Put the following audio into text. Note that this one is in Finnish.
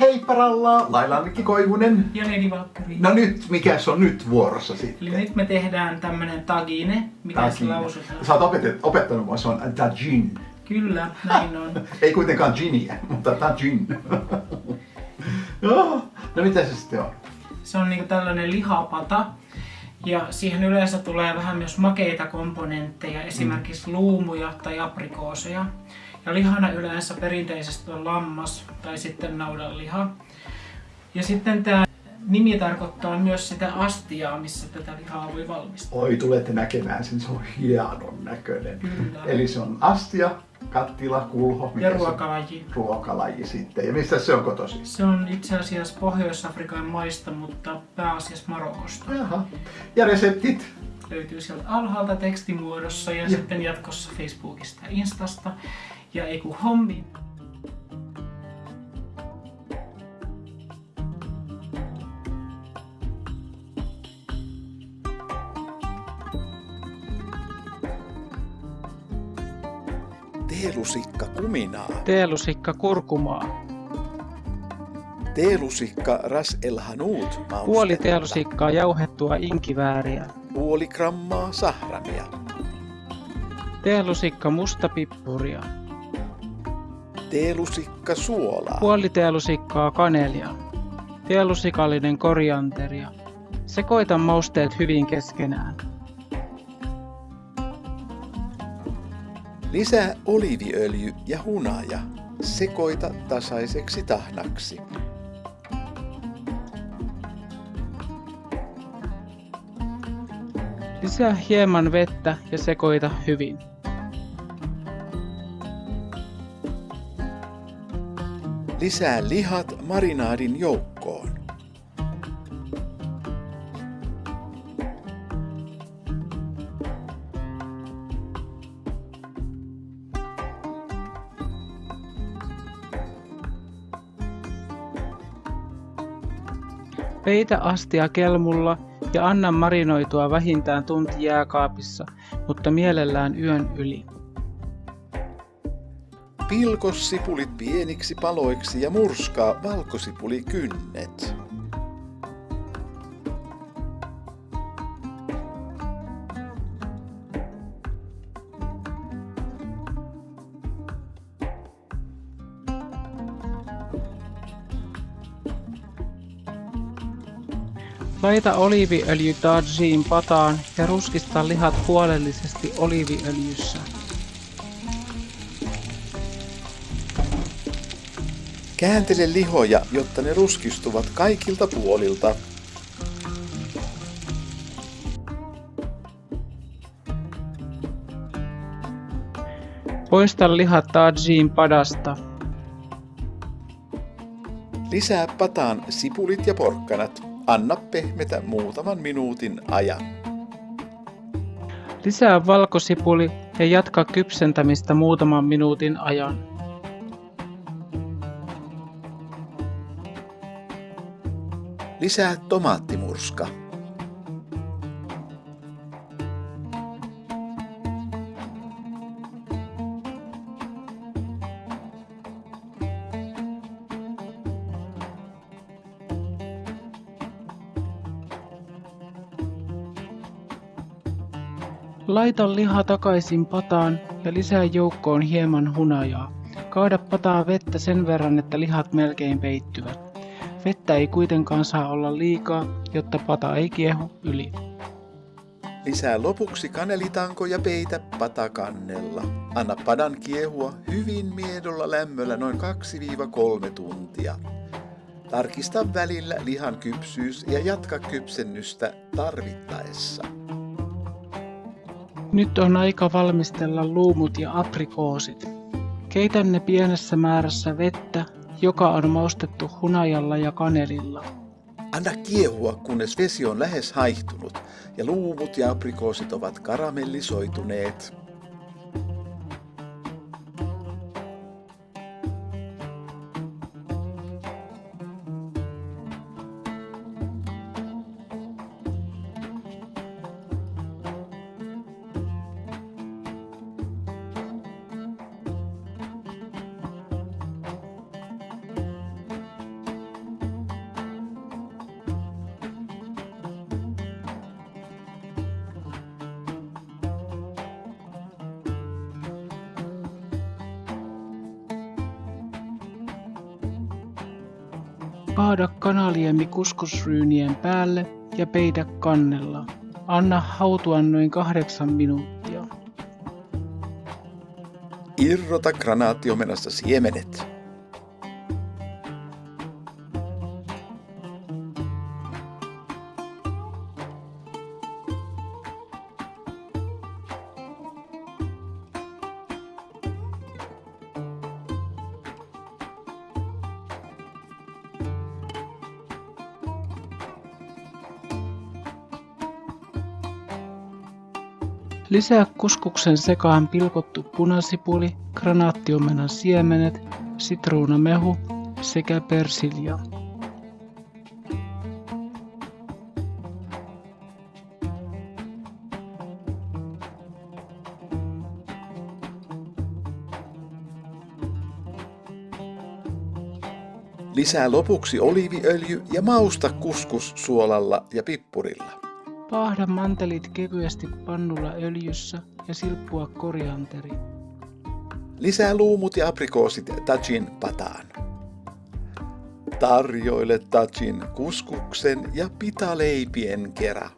Hei paralla, Laila Mikki Koivunen. Ja Leni Valkkari. No nyt, mikä se on nyt vuorossa Eli sitten? nyt me tehdään tämmönen tagine, mikä se Tagine. lausutaan. Sä oot opetet, opettanut mua, se on tajin. Kyllä, näin on. Ei kuitenkaan giniä, mutta tajin. Joo. no mitä se sitten on? Se on niinku tällainen lihapata. Ja siihen yleensä tulee vähän myös makeita komponentteja, esimerkiksi luumuja tai aprikooseja. Ja lihana yleensä perinteisesti on lammas tai sitten naudanliha. Ja sitten tämä nimi tarkoittaa myös sitä astiaa, missä tätä lihaa voi valmistaa. Oi, tulette näkemään sen, se on hienon näköinen. Kyllä. Eli se on astia, kattila, kulho. Ja se- ruokalaji. Ruokalaji sitten. Ja mistä se on kotoisin? Se on itse asiassa Pohjois-Afrikan maista, mutta pääasiassa Marokosta. Jaha. Ja reseptit? Löytyy sieltä alhaalta tekstimuodossa ja, Ja. sitten jatkossa Facebookista ja Instasta. Ja ei kun hommi. Teelusikka kuminaa. Teelusikka kurkumaa. Teelusikka ras el hanut Puoli teelusikkaa jauhettua inkivääriä. Puoli grammaa sahramia. Teelusikka mustapippuria. Teelusikka suolaa. Puoli teelusikkaa kanelia. Teelusikallinen korianteria. Sekoita mausteet hyvin keskenään. Lisää oliiviöljy ja hunaja. Sekoita tasaiseksi tahnaksi. Lisää hieman vettä ja sekoita hyvin. Lisää lihat marinaadin joukkoon. Peitä astia kelmulla ja anna marinoitua vähintään tunti jääkaapissa, mutta mielellään yön yli. Pilko sipulit pieniksi paloiksi ja murskaa valkosipulikynnet. Laita oliiviöljy tajiin pataan ja ruskista lihat huolellisesti oliiviöljyssä. Kääntele lihoja, jotta ne ruskistuvat kaikilta puolilta. Poista lihat tajiin padasta. Lisää pataan sipulit ja porkkanat. Anna pehmetä muutaman minuutin ajan. Lisää valkosipuli ja jatka kypsentämistä muutaman minuutin ajan. Lisää tomaattimurska. Laita liha takaisin pataan ja lisää joukkoon hieman hunajaa. Kaada pataa vettä sen verran, että lihat melkein peittyvät. Vettä ei kuitenkaan saa olla liikaa, jotta pata ei kiehu yli. Lisää lopuksi kanelitanko ja peitä patakannella. Anna padan kiehua hyvin miedolla lämmöllä noin 2-3 tuntia. Tarkista välillä lihan kypsyys ja jatka kypsennystä tarvittaessa. Nyt on aika valmistella luumut ja aprikoosit. Keitä ne pienessä määrässä vettä, joka on maustettu hunajalla ja kanelilla. Anna kiehua, kunnes vesi on lähes haihtunut ja luumut ja aprikoosit ovat karamellisoituneet. Kaada kanaliemi kuskusryynien päälle ja peitä kannella. Anna hautua noin kahdeksan minuuttia. Irrota granaattiomenasta siemenet. Lisää kuskuksen sekaan pilkottu punasipuli, granaattiomenan siemenet, sitruunamehu sekä persilja. Lisää lopuksi oliiviöljy ja mausta kuskus suolalla ja pippurilla. Paahda mantelit kevyesti pannulla öljyssä ja silppua korianteri. Lisää luumut ja aprikoosit tajin pataan. Tarjoile tajin kuskuksen ja pitaleipien kera.